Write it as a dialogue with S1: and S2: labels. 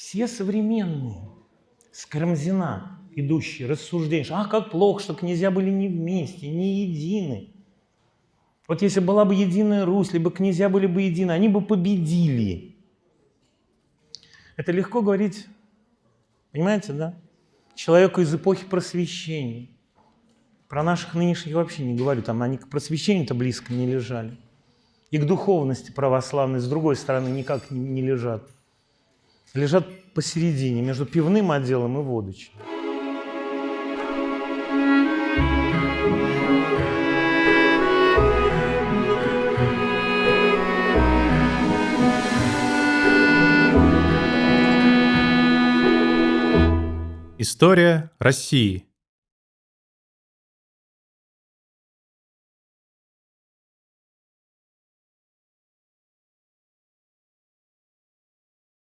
S1: Все современные, с Карамзина идущие, рассуждения, что, а как плохо, что князья были не вместе, не едины. Вот если была бы единая Русь, либо князья были бы едины, они бы победили. Это легко говорить, понимаете, да? Человеку из эпохи просвещения. Про наших нынешних вообще не говорю, там они к просвещению-то близко не лежали. И к духовности православной, с другой стороны, никак не лежат. Лежат посередине, между пивным отделом и водочным.
S2: История России.